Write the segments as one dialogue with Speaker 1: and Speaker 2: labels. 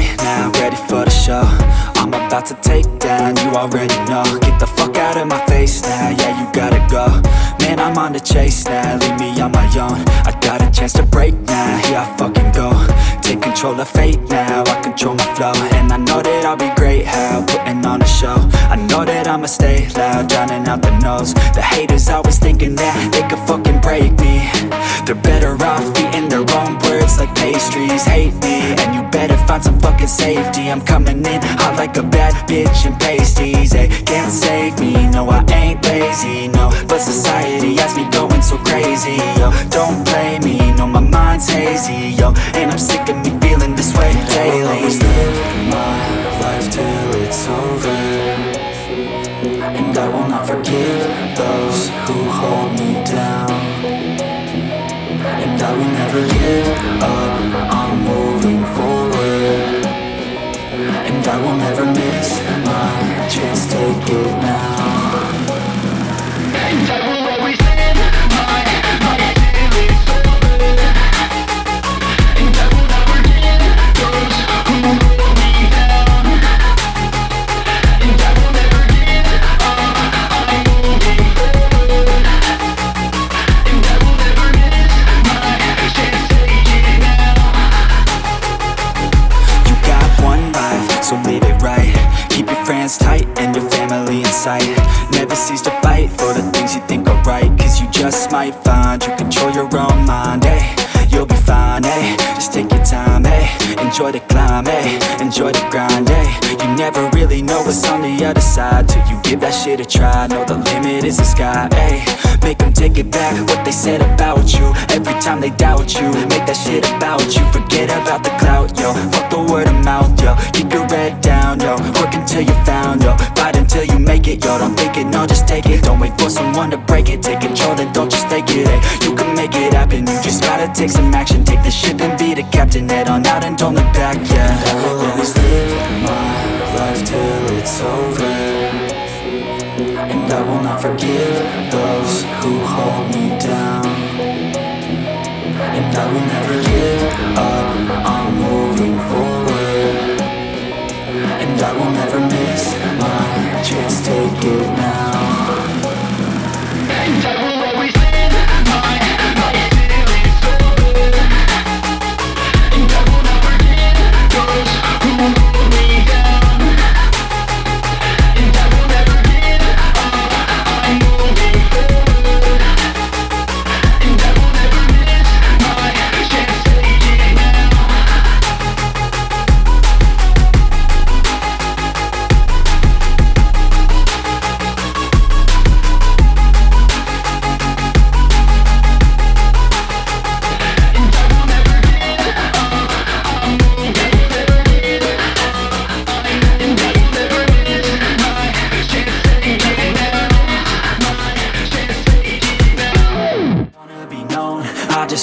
Speaker 1: now, ready for the show. I'm about to take down, you already know. Get the fuck out of my face now, yeah you gotta go. Man, I'm on the chase now, leave me on my own. I got a chance to break now, here I fucking go. Take control of fate now, I control my flow. And I know that I'll be great, how, putting on a show. I know that I'ma stay loud, drowning out the noise. The haters always thinking that they could fucking break me. They're better off eating their own words like pastries, hate me find some fucking safety. I'm coming in hot like a bad bitch in pasties They can't save me, no I ain't lazy, no. But society has me going so crazy, yo. Don't play me, no my mind's hazy, yo. And I'm sick of me feeling this way daily.
Speaker 2: I'll always live my life till it's over. And I will not forgive those who hold me down. And I will never give up,
Speaker 1: your family in sight. Never cease to fight for the things you think are right Cause you just might find you control your own mind, eh? You'll be fine, eh? Just take your time, eh? Enjoy the climb, eh? Enjoy the grind, eh? You never really know what's on the other side Till you give that shit a try. Know the limit is the sky, eh? Make them take it back what they said about you. Every time they doubt you Make that shit about you. Forget about the clout, yo. Fuck the word of mouth, yo. Keep your head down, yo. Work until you found, Don't think it, no, just take it. Don't wait for someone to break it. Take control, then don't just take it, eh You can make it happen. You just gotta take some action. Take the ship and be the captain. Head on out and don't look back, yeah.
Speaker 2: I will always live my life till it's over. And I will not forgive those who hold me down. And I will never give up, I'm moving forward. And I will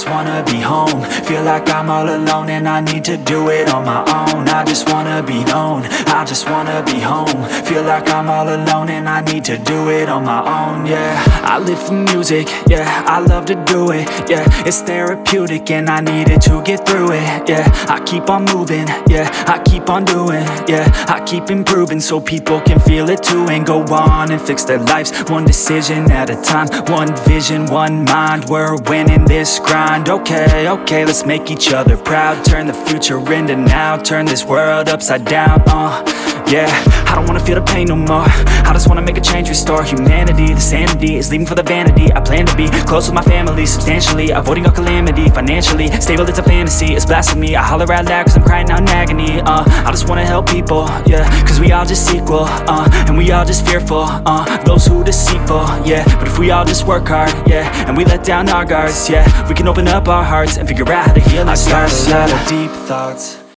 Speaker 1: wanna be home. Feel like I'm all alone and I need to do it on my own. I just wanna be known, I just wanna be home. Feel like I'm all alone and I need to do it on my own, yeah. I live for music, yeah, I love to do it, yeah. It's therapeutic and I need it to get through it, yeah. I keep on moving, yeah, I keep on doing, yeah. I keep improving so people can feel it too And go on and fix their lives, one decision at a time One vision, one mind, we're winning this grind Okay, okay, let's make each other proud. Turn the future into now, turn this world upside down, uh Yeah, don't wanna feel the pain no more. I just wanna make a change, restore humanity. The sanity is leaving for the vanity I plan to be. Close with my family substantially Avoiding all calamity, financially. Stable, it's a fantasy, it's blasphemy. I holler out loud cause I'm crying out in agony. Uh, I just wanna help people, yeah Cause we all just equal, uh, and we all just fearful uh, Those who deceitful, yeah. But if we all just work hard, yeah And we let down our guards, yeah We can open up our hearts and figure out how to heal ourselves I got a lot of deep thoughts